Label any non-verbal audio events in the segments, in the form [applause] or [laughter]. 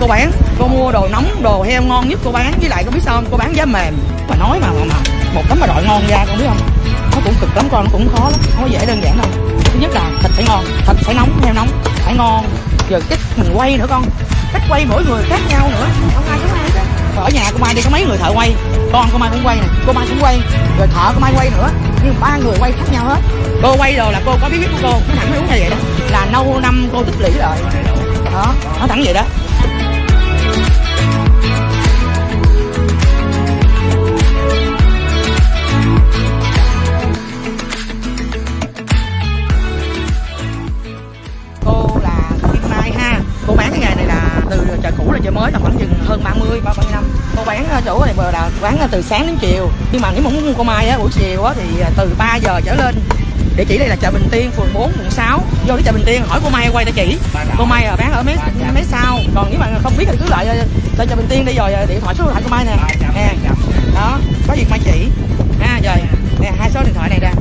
cô bán. Cô mua đồ nóng đồ heo ngon nhất cô bán. Với lại cô biết sao không? Cô bán giá mềm. Mà nói mà, mà, mà một tấm mà đội ngon ra con biết không? Nó cũng cực lắm con nó cũng khó lắm. Không có dễ đơn giản đâu. Thứ nhất là thịt phải ngon thịt phải nóng heo nóng phải ngon. Rồi cách mình quay nữa con. Cách quay mỗi người khác nhau nữa. Không ai giống ai hết ở nhà cô mai đi có mấy người thợ quay. Con cô mai cũng quay nè cô mai cũng quay. Rồi thợ cô mai quay nữa. Nhưng ba người quay khác nhau hết. Cô quay rồi là cô có bí quyết của cô. Nó thẳng đúng như vậy đó. Là lâu năm cô tích lũy rồi đó nó thẳng vậy đó. Chợ mới là khoảng chừng hơn 30 30 năm cô bán ở chỗ này bờ là bán từ sáng đến chiều. Nhưng mà nếu mà muốn mua cô Mai á buổi chiều á thì từ 3 giờ trở lên. Địa chỉ đây là chợ Bình Tiên phường 4 quận 6 vô đến chợ Bình Tiên hỏi cô Mai quay địa chỉ cô Mai à, bán ở mấy mấy sau. Còn nếu mà không biết thì cứ lại lên chợ Bình Tiên đi rồi à, điện thoại số điện thoại cô Mai nè. Nè. đó có việc Mai chỉ. Ha rồi. Nè hai số điện thoại này nè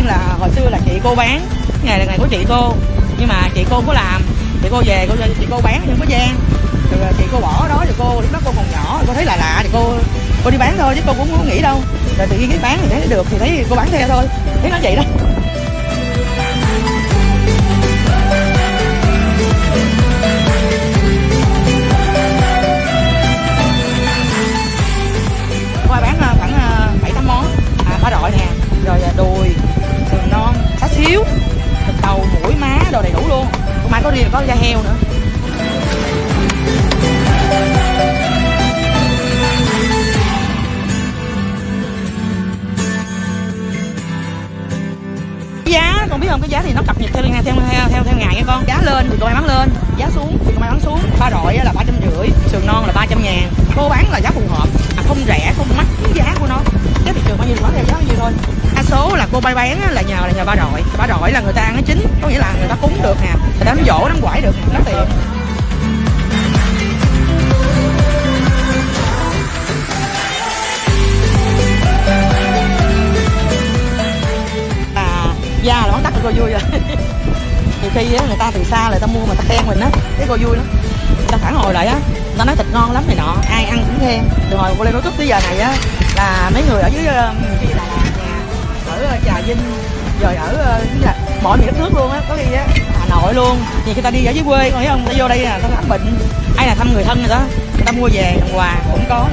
Đó. Là hồi xưa là chị cô bán, ngày là ngày của chị cô. Nhưng mà chị cô có làm. Chị cô về, cô chị cô bán nhưng có gian. Rồi chị cô bỏ đó thì cô lúc đó cô còn nhỏ, cô thấy là lạ thì cô cô đi bán thôi chứ cô cũng không nghĩ đâu. Rồi tự nhiên cái bán thì thấy được, thì thấy cô bán theo thôi. Thấy nó vậy đó. Đi là có da heo nữa. Giá con biết không? Cái giá thì nó cập nhật theo theo theo theo theo, ngày nha con. Giá lên thì cô mai bán lên giá xuống thì cô mai bán xuống. Ba đội là ba trăm rưỡi sườn non là ba trăm ngàn. Cô bán là giá phù hợp à, không rẻ không mắc cái giá của nó. Giá thị trường bao nhiêu bán theo giá bao nhiêu thôi. Đa số là cô bay bán là nhờ là nhờ ba đội. Ba đội là người ta ăn nó chín có nghĩa là người ta cúng được dỗ nắm quải được đám nó tiền à da là món tắt cô vui rồi. [laughs] Nhiều khi á, người ta từ xa lại ta mua mà ta khen mình á thấy cô vui lắm. Ta phản hồi lại á ta nói thịt ngon lắm này nọ ai ăn cũng khen. Từ hồi cô lên nói youtube tới giờ này á là mấy người ở dưới ờ, kia là nhà ở ờ, trà vinh rồi ở là mọi miền đất nước luôn á có khi á nội luôn. Thì người ta đi ở dưới quê, con thấy không? Ta vô đây là ta khám bệnh. Ai là thăm người thân rồi đó người ta mua về làm quà, cũng có.